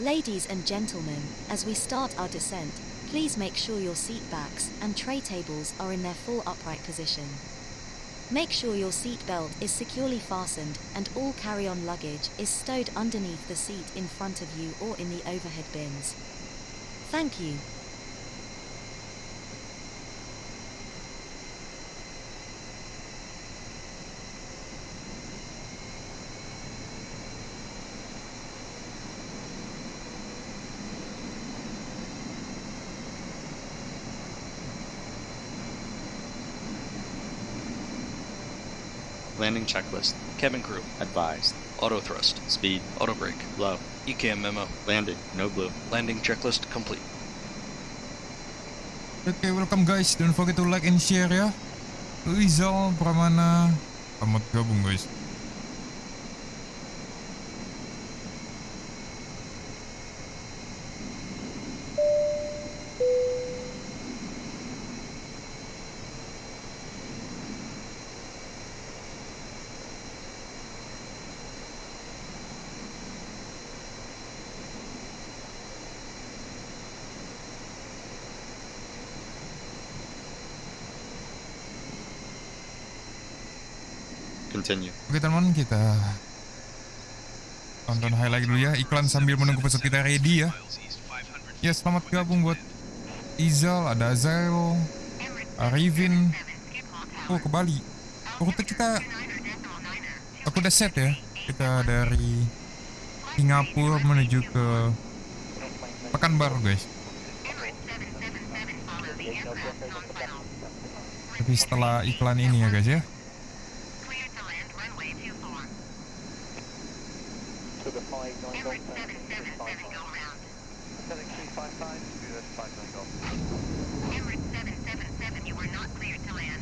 Ladies and gentlemen, as we start our descent, please make sure your seat backs and tray tables are in their full upright position. Make sure your seat belt is securely fastened and all carry-on luggage is stowed underneath the seat in front of you or in the overhead bins. Thank you. Landing checklist. Cabin crew. Advised. Auto thrust. Speed. Auto brake. Low. ECAM memo. Landing. No blue. Landing checklist complete. Okay, welcome guys. Don't forget to like and share ya. Rizal oh, Pramana. Selamat gabung guys. Continue. Oke teman kita tonton highlight dulu ya iklan sambil menunggu pesawat kita ready ya. Ya selamat gabung buat Izal, ada Azael, Arivin. Oh ke Bali. Rute kita aku udah set ya. Kita dari Singapura menuju ke Pekanbaru guys. Tapi setelah iklan ini ya guys ya. Sugar 59 Golf, Emirates 777 go round. 7355, Sugar 59 Golf. Emirates 777, you are not cleared to land.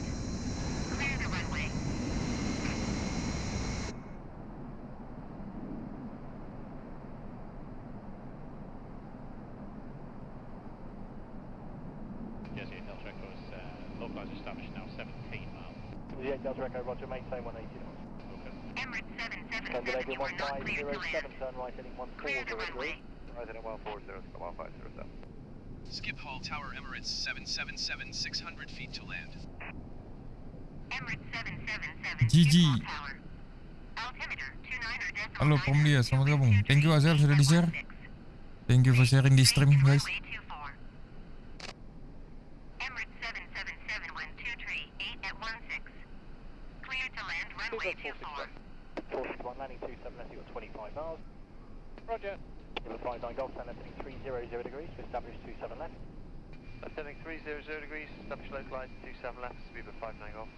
Clear the runway. Yes, yeah, Delta Echo is uh, localized established now 17 miles. 08 Delta Echo, Roger, maintain 180 knots. Okay. Emirates 777, you are not cleared to land. turn right heading 140 Clear the runway. Right heading 140, 1507. Skip Hall Tower Emirates 777, 600 feet to land. Emirates 777, GG. Skip Hall Tower. Altimeter 29er decimal Halo Pom dia, selamat gabung. Thank you Azel sudah di share. Thank you for sharing di stream guys. Emirates 777 wind 23 8 at 16. Clear to land runway 24. 461 landing 27 left, you got 25 miles. Roger. Number 59 Golf, stand ascending 300 degrees to establish 27 left. Ascending 300 degrees, establish localized 27 left, speed of 59 Golf.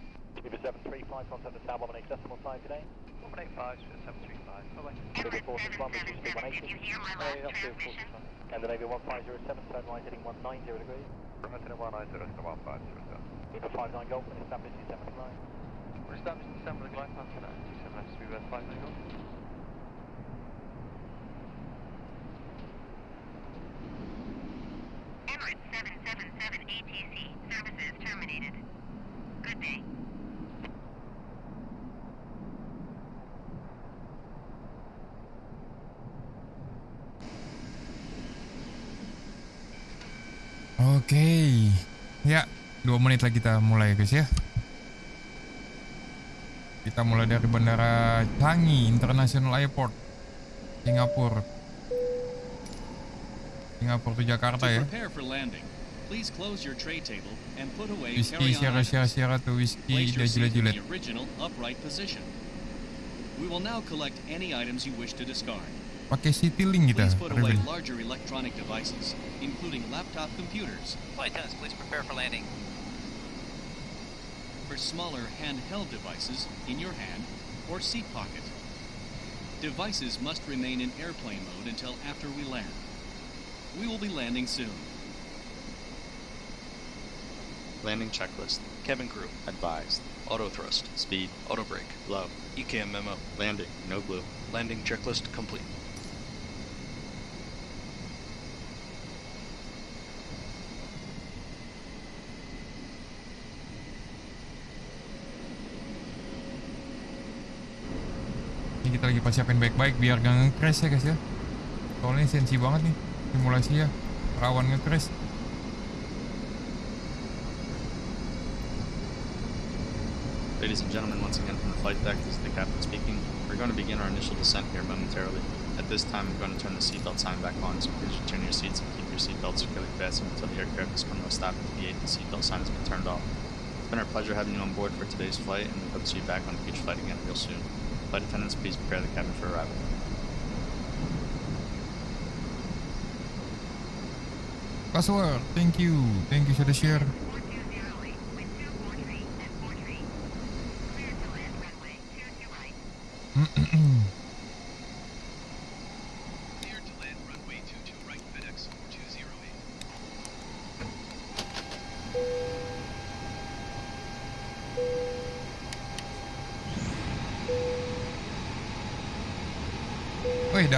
Number 735, contact the Tower 118 decimal sign today. 185, speed of 735, bye bye. Number 461, which is speed 180. Did you hear my Oh, last yeah, that's good, transmission? 461. Scandinavia 1507, turn right heading 190 degrees. Right heading 190, to 1500. Number 59 Golf, and establish 27 line. We're established December the glide path for that, 27 left, speed of 59 Golf. Emirates 777 ATC, services terminated. Good day. Oke. Ya, dua menit lagi kita mulai guys ya. Kita mulai dari Bandara Changi International Airport, Singapura. Singapura to Jakarta To ya. prepare for landing, please close your tray table and put away Whisky carry-on Sierra Sierra tuh whisky upright position. We will now collect any items you wish to discard. Pakai Citylink kita. Please put away larger electronic devices, including laptop computers. Flight attendants, please prepare for landing. For smaller handheld devices, in your hand or seat pocket. Devices must remain in airplane mode until after we land. We will be landing soon. Landing checklist. Cabin crew. Advised. Auto thrust. Speed. Auto brake. Low. ECAM memo. Landing. No blue. Landing checklist complete. Ini kita lagi persiapin baik-baik biar gak nge-crash ya guys ya. Soalnya sensi banget nih simulasi ya. Rawan nge-crash. Ladies and gentlemen, once again from the flight deck, this is the captain speaking. We're going to begin our initial descent here momentarily. At this time, I'm going to turn the seatbelt sign back on, so please return your seats and keep your seatbelts securely fastened until the aircraft is come to a stop at the gate and the seatbelt sign has been turned off. It's been our pleasure having you on board for today's flight, and we hope to see you back on a future flight again real soon. Flight attendants, please prepare the cabin for arrival. Password, thank you. Thank you sudah share. 4208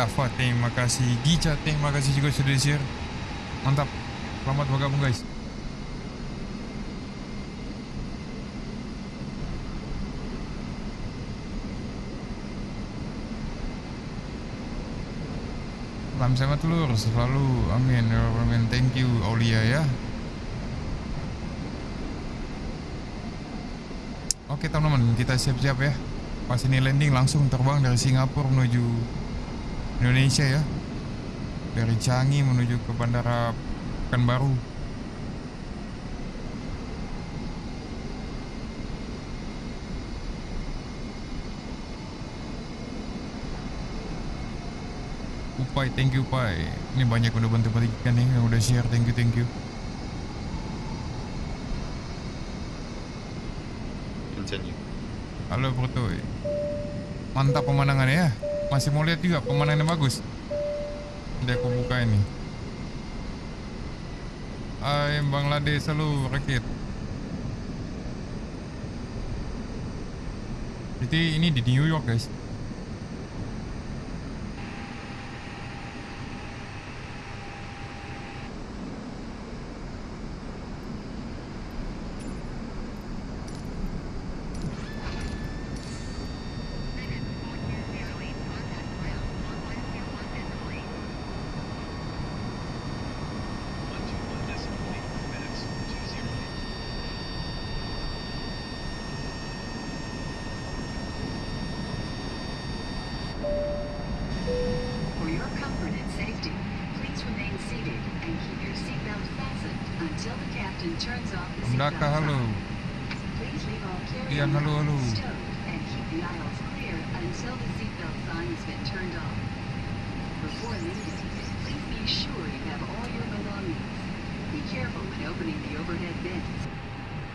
Dava, terima kasih. Gica, terima kasih juga sudah share Mantap, selamat bergabung guys. Salam sehat telur, selalu. Amin, ya amin, thank you Aulia ya. Oke teman-teman, kita siap-siap ya. Pas ini landing langsung terbang dari Singapura menuju Indonesia ya. Dari Changi menuju ke Bandara Pekanbaru. Upai, thank you Upai. Ini banyak udah bantu berikan nih yang udah share, thank you, thank you. Continue. Halo Brutoy Mantap pemandangannya ya Masih mau lihat juga pemandangannya bagus. Nanti aku buka ini. Hai Bangladesh selalu rakit. Jadi ini di New York guys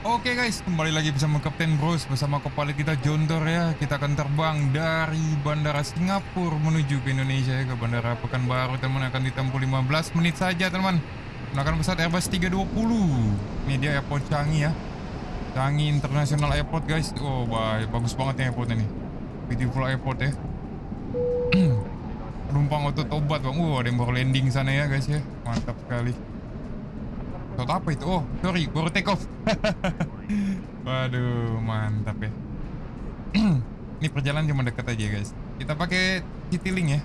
Oke guys, kembali lagi bersama Kapten Bros bersama kepala kita Jontor ya. Kita akan terbang dari Bandara Singapura menuju ke Indonesia ya ke Bandara Pekanbaru teman akan ditempuh 15 menit saja teman. Menggunakan pesawat Airbus 320. Ini dia airport Changi ya. Changi International Airport guys. Oh, baik, bagus banget ya airport ini. Beautiful airport ya. Penumpang auto tobat bang. Uh, ada yang baru landing sana ya guys ya. Mantap sekali. Pesawat apa itu? Oh, sorry, baru take off. Waduh, mantap ya. Ini perjalanan cuma dekat aja guys. Kita pakai Citylink ya.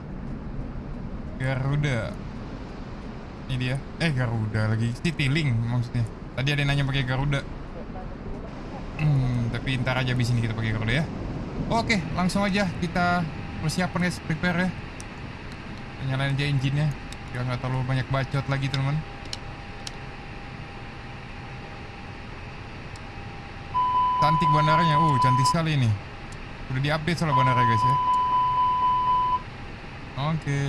Garuda. Ini dia. Eh Garuda lagi. Citylink maksudnya. Tadi ada yang nanya pakai Garuda. Tapi ntar aja abis ini kita pakai Garuda ya. Oke, langsung aja kita persiapan guys, prepare ya. Nyalain aja engine-nya. Biar nggak terlalu banyak bacot lagi teman-teman. Cantik bandaranya. Uh, cantik sekali ini. Udah diupdate soal bandara guys ya. Oke,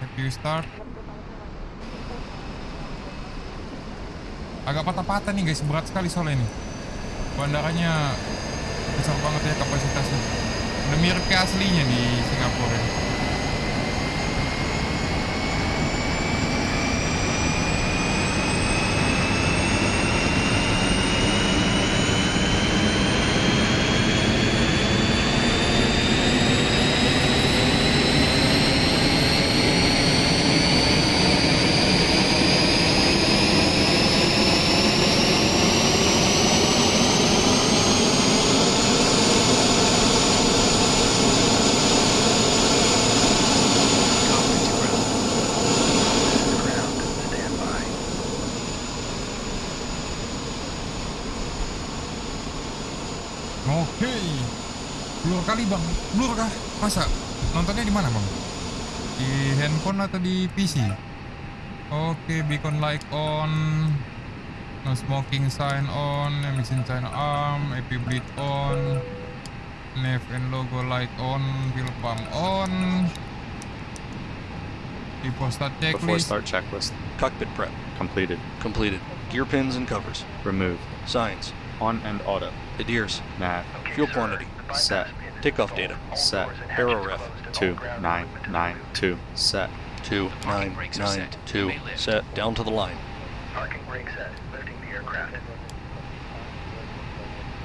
happy start. Agak patah-patah nih guys, berat sekali soalnya ini. Bandaranya besar banget ya kapasitasnya. Udah mirip kayak aslinya di Singapura handphone atau di PC? Oke, beacon light on. No smoking sign on. Emission sign arm. AP bleed on. Nav and logo light on. Fuel pump on. Before start Before checklist. start checklist. Cockpit prep. Completed. Completed. Gear pins and covers. Removed. Signs. On and auto. Adheres. Nav. Fuel quantity. Set. Takeoff data. Set. Aero ref. 2992. Set. 2992. Set. Down to the line. Parking brake set. Lifting the aircraft.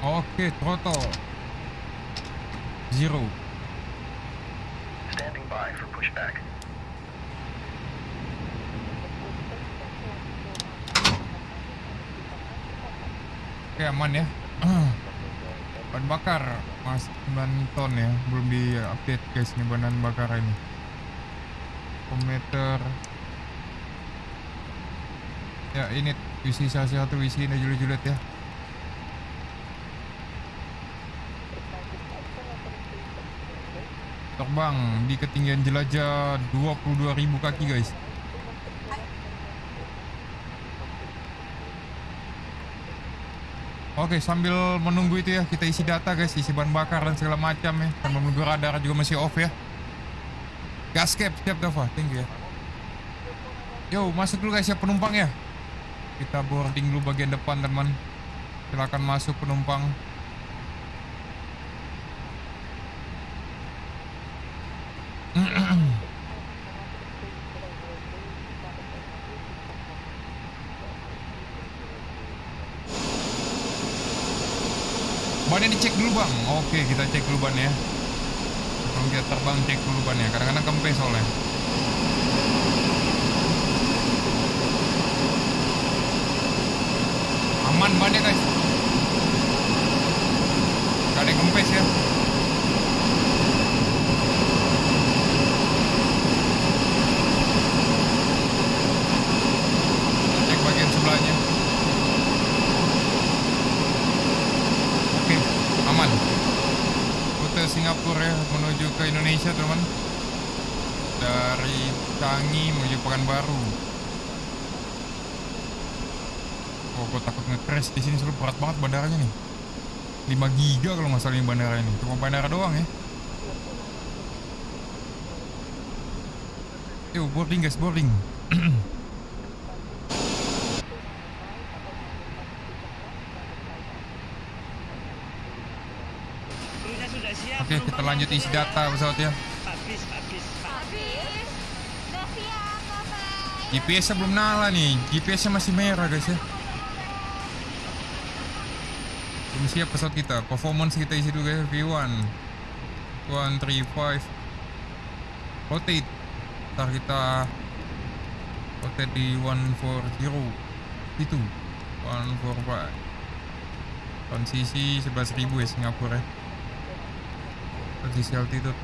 Oke, throttle. Zero. Standing by for pushback. Oke aman ya. Bahan bakar mas 9 ton ya, belum di update guys nih bahan bakar ini. Kometer. Ya ini isi salah satu isi ini julet-julet ya. Terbang di ketinggian jelajah 22.000 kaki guys. Oke, sambil menunggu itu ya, kita isi data guys, isi bahan bakar dan segala macam ya. Dan menunggu radar juga masih off ya. Gas cap, siap Dava, thank you ya. Yo, masuk dulu guys ya penumpang ya. Kita boarding dulu bagian depan teman. Silakan masuk penumpang. Bannya dicek dulu bang. Oke, kita cek dulu ban ya. Sebelum kita terbang cek dulu ban ya. Kadang-kadang kempes soalnya. Aman bannya guys. Gak ada yang kempes ya. Cek bagian sebelahnya. Oke, aman. Rute Singapura ya menuju ke Indonesia, teman. Dari Changi menuju Pekanbaru. Oh, gue nge-crash di sini selalu berat banget bandaranya nih. 5 giga kalau nggak salah ini bandara ini. Cuma bandara doang ya. Yuk, boarding guys, boarding. Oke, kita lanjut isi data pesawat ya. GPS-nya belum nyala nih. GPS-nya masih merah guys ya. Siap pesawat kita. Performance kita isi dulu ya. V1. 135. Rotate. Ntar kita rotate di 140. Itu. 145. Transisi 11.000 ya Singapura ya. Transisi altitude.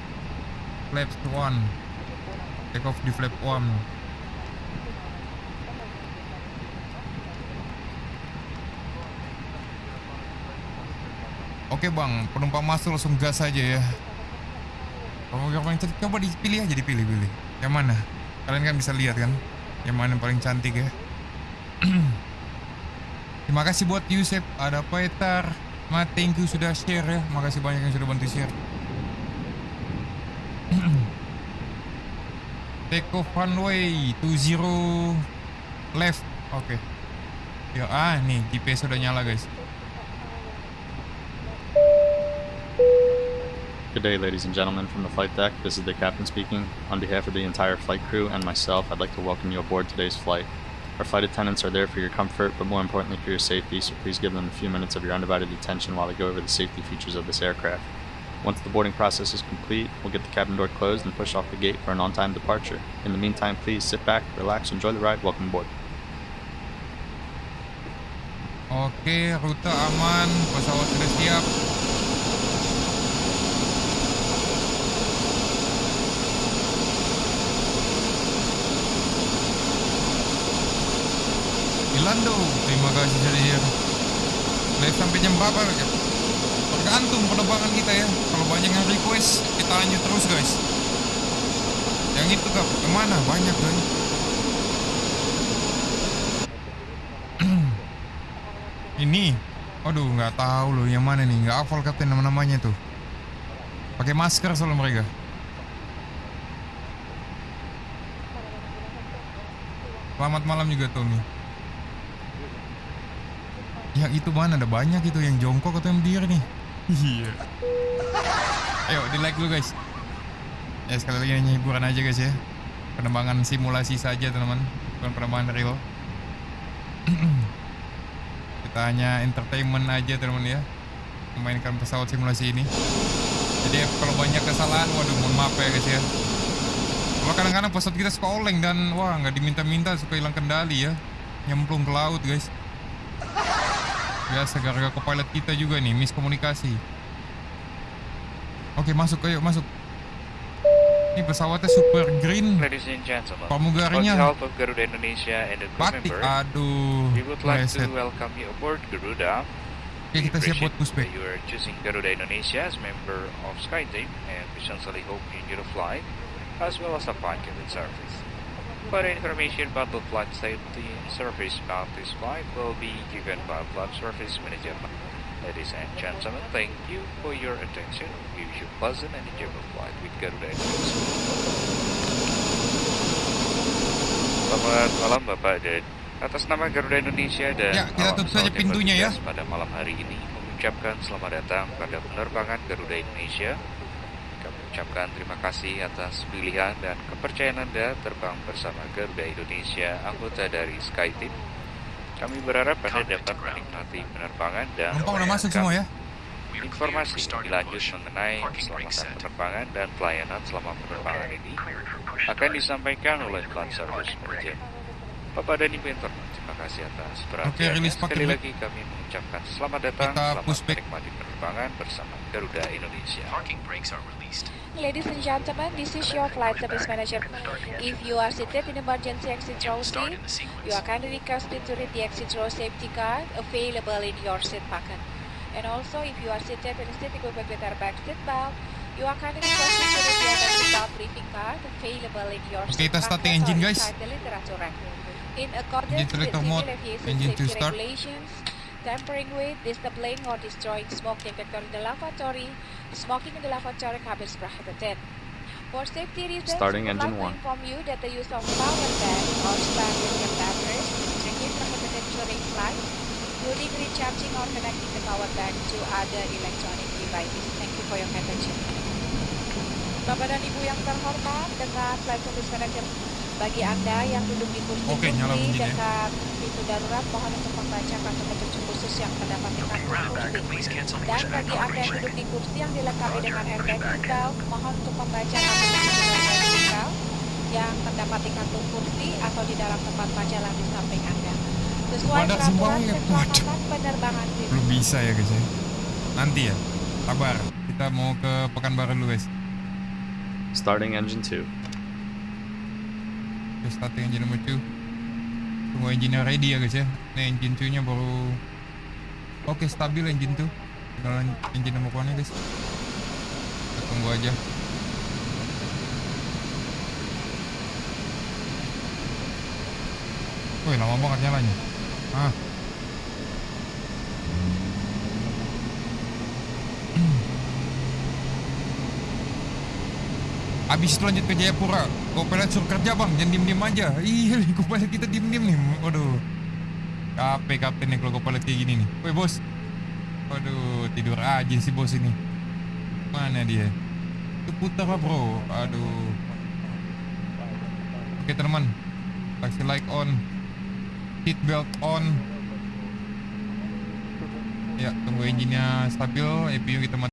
Flaps 1. Take off di flap 1. Oke bang, penumpang masuk langsung gas aja ya. Kamu yang paling cantik, coba dipilih aja dipilih pilih. Yang mana? Kalian kan bisa lihat kan, yang mana yang paling cantik ya. Terima kasih buat Yusef, ada Peter, Ma, thank you sudah share ya. Makasih banyak yang sudah bantu share. Take off runway 20 left. Oke. Ya ah nih GPS udah nyala guys. Good day, ladies and gentlemen, from the flight deck. This is the captain speaking. On behalf of the entire flight crew and myself, I'd like to welcome you aboard today's flight. Our flight attendants are there for your comfort, but more importantly for your safety, so please give them a few minutes of your undivided attention while they go over the safety features of this aircraft. Once the boarding process is complete, we'll get the cabin door closed and push off the gate for an on-time departure. In the meantime, please sit back, relax, enjoy the ride. Welcome aboard. Oke, rute aman, pesawat sudah siap. Ilando, terima kasih sudah share. Live sampai jam berapa? Tergantung penerbangan kita ya. Kalau banyak yang request kita lanjut terus guys. Yang itu gak ke mana? Banyak kan? Ini. Waduh nggak tahu loh yang mana nih? Nggak hafal kapten nama-namanya tuh. Pakai masker soalnya mereka. Selamat malam juga Tommy Yang itu mana ada banyak itu yang jongkok atau yang berdiri nih. Iya. Ayo di like dulu guys. Ya sekali lagi ini hiburan aja guys ya. Penerbangan simulasi saja teman-teman. Bukan penerbangan real. Kita hanya entertainment aja teman-teman ya. Memainkan pesawat simulasi ini. Jadi kalau banyak kesalahan Waduh mohon maaf ya guys ya. Kalau kadang-kadang pesawat kita suka oleng Dan wah nggak diminta-minta suka hilang kendali ya. Nyemplung ke laut guys Biasa gara-gara pilot kita juga nih miskomunikasi Oke masuk ayo masuk Ini pesawatnya super green Ladies and gentlemen, Pramugarinya of Garuda Indonesia and the batik member, Aduh we would like to meleset. welcome you aboard Garuda. Oke kita siap buat pushback You are choosing Garuda Indonesia as member of SkyTeam and we sincerely hope you enjoy the flight as well as the cabin service. Further information about the flight safety service about this flight will be given by Flight Service Manager. Ladies and gentlemen, thank you for your attention. We wish you pleasant and enjoyable flight with Garuda Indonesia. Selamat malam Bapak dan atas nama Garuda Indonesia dan Ya, kita tutup saja pintunya ya. pada malam hari ini mengucapkan selamat datang pada penerbangan Garuda Indonesia. Kami ucapkan terima kasih atas pilihan dan kepercayaan Anda terbang bersama Garuda Indonesia, anggota dari SkyTeam. Kami berharap Anda dapat menikmati penerbangan dan masuk semua ya? Informasi lebih lanjut mengenai keselamatan penerbangan dan pelayanan selama penerbangan ini akan disampaikan oleh Flight Service Manager. Bapak dan Ibu Intern, terima kasih atas perhatiannya. rilis pakai Sekali dulu. lagi kami mengucapkan selamat datang, Kita selamat pushback. menikmati penerbangan bersama Garuda Indonesia. Parking brakes are released. Ladies and gentlemen, this is your flight service manager. If you are seated in emergency exit row C, you are kindly requested to read the exit row safety card available in your seat pocket. And also, if you are seated in a seat equipped with airbag seat belt, you are kindly requested to read the airbag seat belt briefing card available in your seat kita pocket starting or engine, guys. inside the literature rack. In accordance with engine to safety start. regulations, tampering with, disabling or destroying smoke detector in the lavatory, smoking in the lavatory cabin is prohibited. For safety reasons, Starting engine like one. inform you that the use of power bank or standard batteries is strictly prohibited during flight, including recharging or connecting the power bank to other electronic devices. Thank you for your attention. Bapak dan Ibu yang terhormat, dengan flight service manager bagi Anda yang duduk di kursi kursi bunyinya. dekat pintu darurat, mohon untuk membaca kartu petunjuk khusus yang terdapat di kartu kursi. Dan bagi Anda yang duduk di kursi yang dilengkapi dengan airbag seatbelt, mohon untuk membaca kartu petunjuk airbag seatbelt yang terdapat di kartu kursi atau di dalam tempat pajalan di samping Anda. Sesuai Wadah peraturan keselamatan penerbangan civil. Belum bisa ya guys ya Nanti ya Sabar Kita mau ke Pekanbaru dulu guys Starting engine 2. Kita starting engine number 2 Tunggu engine ready ya guys ya. Ini engine 2 nya baru Oke stabil engine 2 Tinggal engine number 1 nya guys. Kita tunggu aja. Wih lama banget nyalanya Ah Abis itu lanjut ke Jayapura. Kopilot suruh kerja bang. Jangan diem-diem aja. Iya kopilot kita diem-diem nih. Waduh. Capek kapten nih kalau kopilot kayak gini nih. Woi bos. Waduh tidur aja si bos ini. Mana dia? Itu putar lah bro. Aduh. Oke teman Taxi light on. Seat belt on. Ya tunggu engine-nya stabil. EPU kita mati